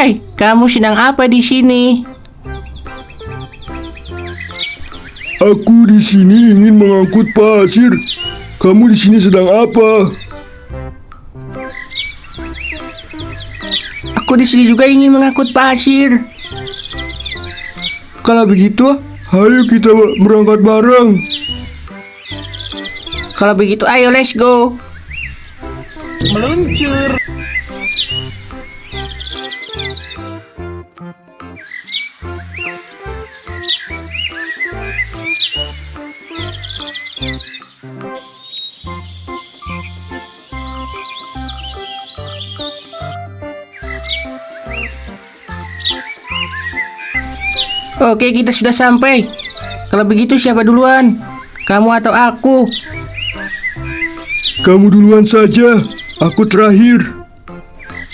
Hai, kamu sedang apa di sini? Aku di sini ingin mengangkut pasir. Kamu di sini sedang apa? Aku di sini juga ingin mengangkut pasir. Kalau begitu, ayo kita berangkat bareng. Kalau begitu, ayo let's go. Meluncur. Oke, kita sudah sampai. Kalau begitu siapa duluan? Kamu atau aku? Kamu duluan saja, aku terakhir.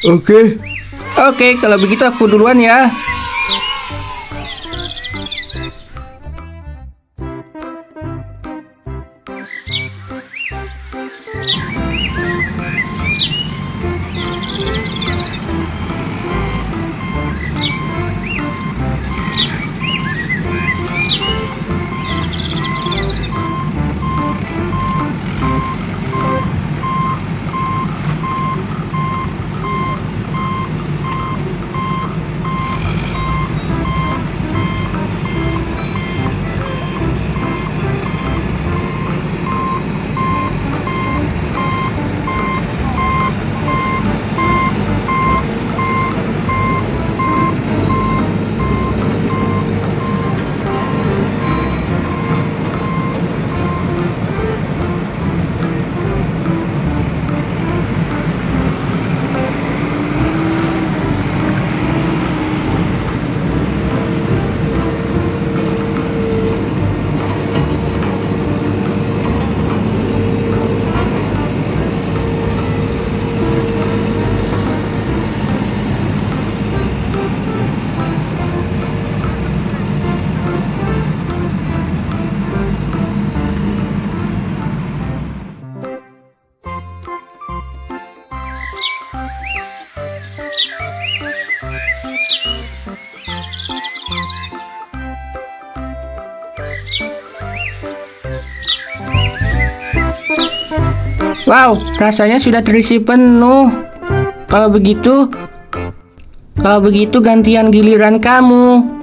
Oke, Oke, kalau begitu aku duluan ya. Wow, rasanya sudah terisi penuh. Kalau begitu, kalau begitu gantian giliran kamu.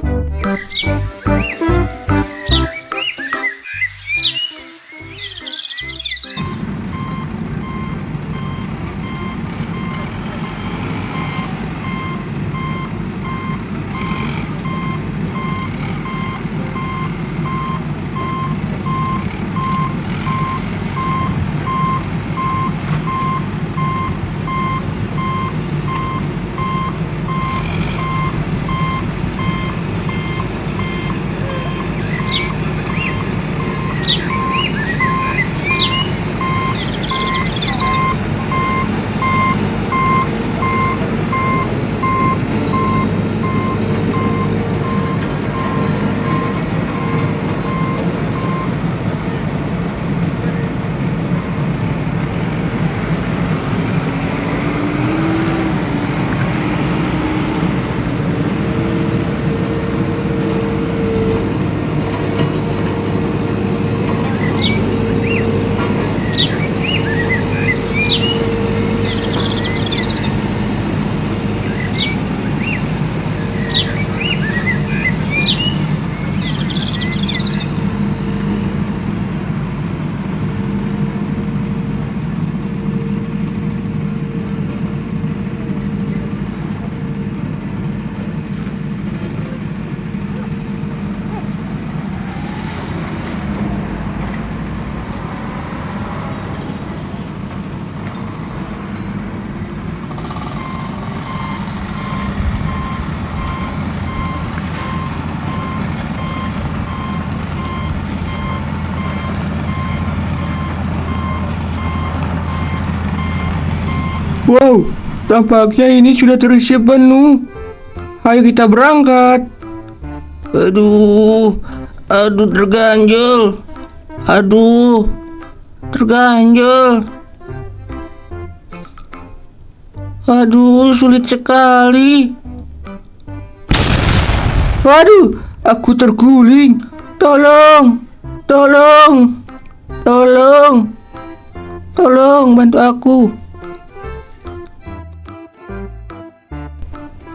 Wow, tampaknya ini sudah terisi penuh. Ayo kita berangkat. Aduh, aduh terganjel. Aduh, terganjel. Aduh, sulit sekali. Waduh, aku terguling. Tolong, tolong, tolong, tolong bantu aku.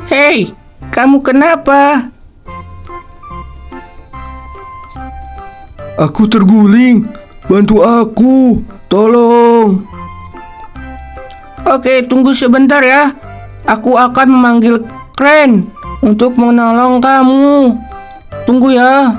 Hei, kamu kenapa? Aku terguling. Bantu aku. Tolong. Oke, tunggu sebentar ya. Aku akan memanggil kren untuk menolong kamu. Tunggu ya.